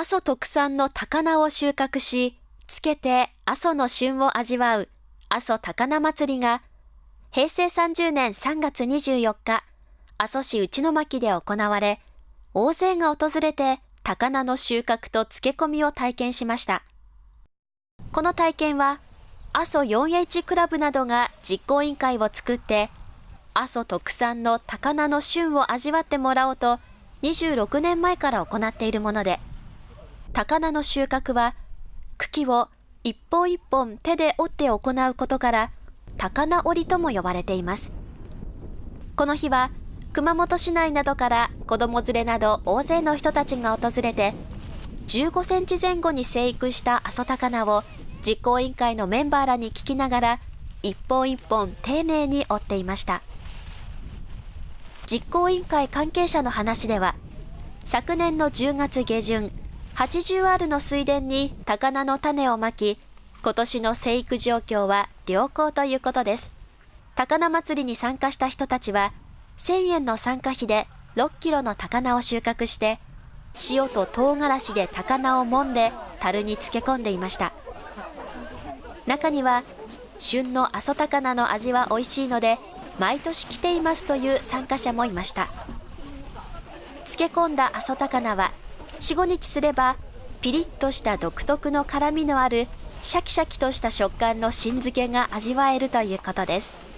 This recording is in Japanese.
阿蘇特産の高菜を収穫し、つけて阿蘇の旬を味わう阿蘇高菜祭りが、平成30年3月24日、阿蘇市内巻で行われ、大勢が訪れて高菜の収穫と漬け込みを体験しました。この体験は、阿蘇 4H クラブなどが実行委員会を作って、阿蘇特産の高菜の旬を味わってもらおうと、26年前から行っているもので、高菜の収穫は、茎を一本一本手で折って行うことから、高菜折りとも呼ばれています。この日は、熊本市内などから子供連れなど大勢の人たちが訪れて、15センチ前後に生育した阿蘇高菜を実行委員会のメンバーらに聞きながら、一本一本丁寧に折っていました。実行委員会関係者の話では、昨年の10月下旬、80アールの水田に高菜の種をまき、今年の生育状況は良好ということです。高菜祭りに参加した人たちは、1000円の参加費で6キロの高菜を収穫して、塩と唐辛子で高菜を揉んで樽に漬け込んでいました。中には、旬の阿蘇高菜の味は美味しいので、毎年来ていますという参加者もいました。漬け込んだ阿蘇高菜は、4、5日すれば、ピリッとした独特の辛みのあるシャキシャキとした食感の新漬けが味わえるということです。